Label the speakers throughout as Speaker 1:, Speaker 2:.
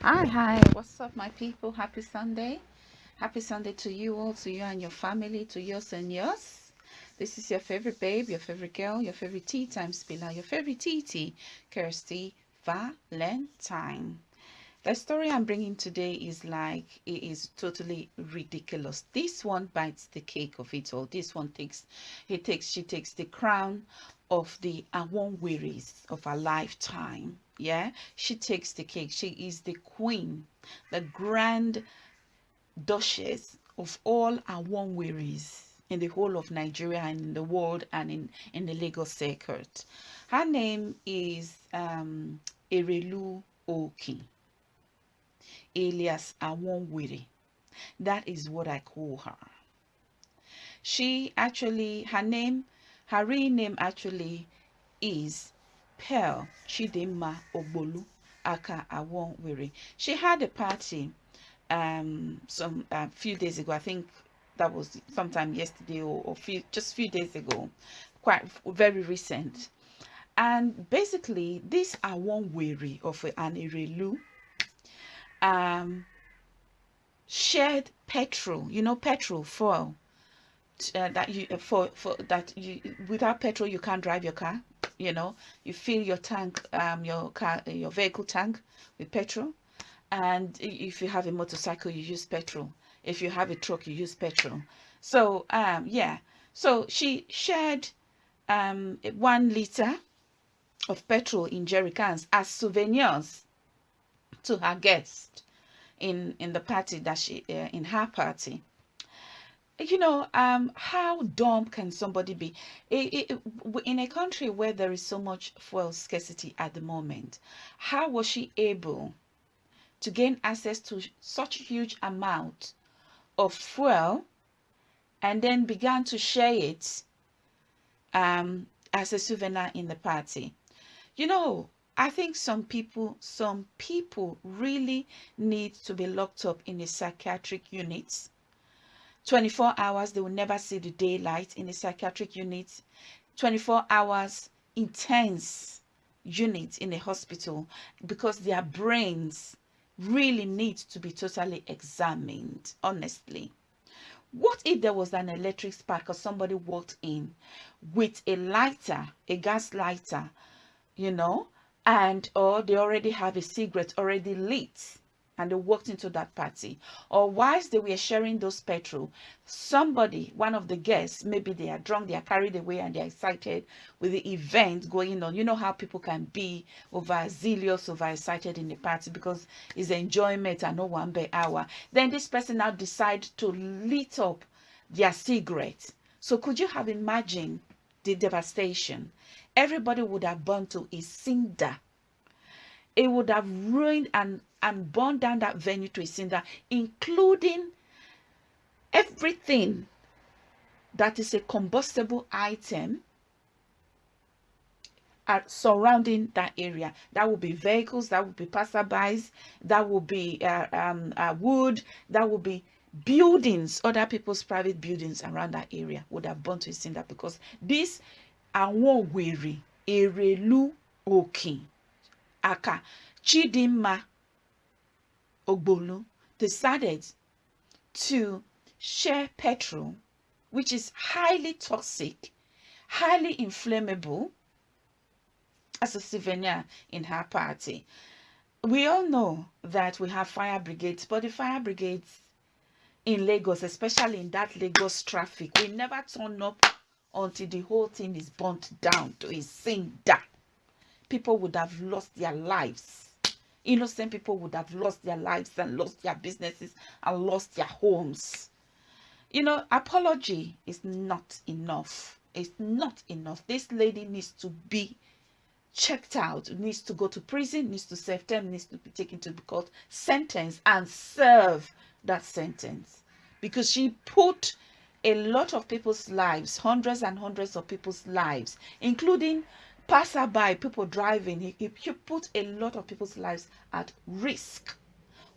Speaker 1: Hi, hi, what's up, my people? Happy Sunday. Happy Sunday to you all, to you and your family, to yours and yours. This is your favorite babe, your favorite girl, your favorite tea time spiller, your favorite TT, Kirsty Valentine. The story I'm bringing today is like, it is totally ridiculous. This one bites the cake of it all. This one takes, he takes, she takes the crown of the Awon wearies of a lifetime. Yeah, she takes the cake. She is the queen, the grand duchess of all Awon wearies in the whole of Nigeria and in the world and in, in the Lagos circuit. Her name is um, Erelu Oki alias Awonwiri. That is what I call her. She actually, her name, her real name actually is Pearl Chidinma Obolu Aka Awonwiri. She had a party um some a uh, few days ago. I think that was sometime yesterday or, or few just few days ago, quite very recent. And basically, this Awonwiri of an Erelu um, shared petrol, you know, petrol fuel uh, that you uh, for for that you without petrol you can't drive your car. You know, you fill your tank, um, your car, your vehicle tank with petrol, and if you have a motorcycle, you use petrol. If you have a truck, you use petrol. So um, yeah, so she shared um one liter of petrol in jerry cans as souvenirs to her guest in in the party that she uh, in her party you know um how dumb can somebody be in a country where there is so much fuel scarcity at the moment how was she able to gain access to such huge amount of fuel and then began to share it um as a souvenir in the party you know I think some people, some people really need to be locked up in a psychiatric unit. 24 hours, they will never see the daylight in a psychiatric unit. 24 hours, intense unit in a hospital because their brains really need to be totally examined, honestly. What if there was an electric spark or somebody walked in with a lighter, a gas lighter, you know, and or they already have a cigarette already lit and they walked into that party. Or whilst they were sharing those petrol somebody one of the guests maybe they are drunk they are carried away and they're excited with the event going on. You know how people can be over zealous over excited in the party because it's enjoyment and no one by hour then this person now decide to lit up their cigarette. So could you have imagined the devastation? Everybody would have burned to a cinder. It would have ruined and, and burn down that venue to a cinder, including everything that is a combustible item surrounding that area. That will be vehicles, that will be passerbys, that will be uh, um, uh, wood, that will be buildings, other people's private buildings around that area would have burnt to cinder because this àwọn wèrè èrèlú òkìn aka chidinma ogbolu decided to share petrol which is highly toxic highly inflammable as a souvenir in her party we all know that we have fire brigades but the fire brigades in lagos especially in that lagos traffic we never turn up until the whole thing is burnt down to a cinder. People would have lost their lives. Innocent people would have lost their lives and lost their businesses and lost their homes. You know, apology is not enough. It's not enough. This lady needs to be checked out, needs to go to prison, needs to serve term, needs to be taken to the court, sentence and serve that sentence. Because she put a lot of people's lives, hundreds and hundreds of people's lives, including passerby, people driving. He, he put a lot of people's lives at risk.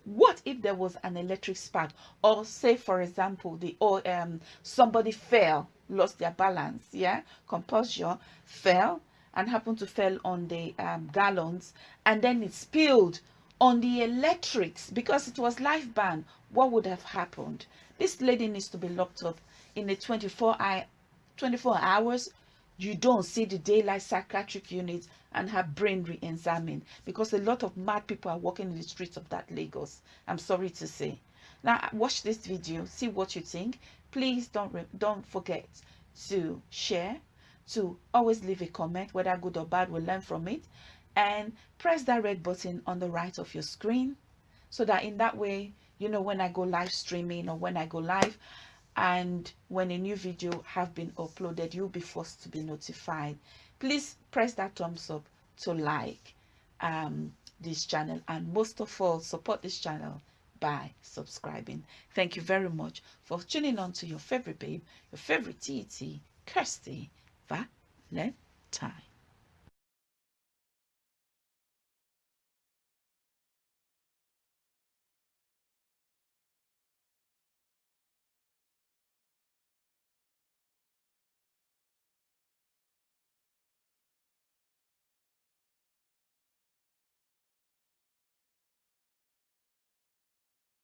Speaker 1: What if there was an electric spark, or say, for example, the or um somebody fell, lost their balance, yeah, composure, fell, and happened to fell on the um, gallons, and then it spilled on the electrics because it was life ban what would have happened this lady needs to be locked up in a 24 hour 24 hours you don't see the daylight psychiatric unit and have brain re-examined because a lot of mad people are walking in the streets of that lagos. I'm sorry to say. Now watch this video see what you think. Please don't don't forget to share to always leave a comment whether good or bad we'll learn from it. And press that red button on the right of your screen so that in that way you know when i go live streaming or when i go live and when a new video have been uploaded you'll be forced to be notified. Please press that thumbs up to like um, this channel and most of all support this channel by subscribing. Thank you very much for tuning on to your favorite babe your favorite tt kirsty valentine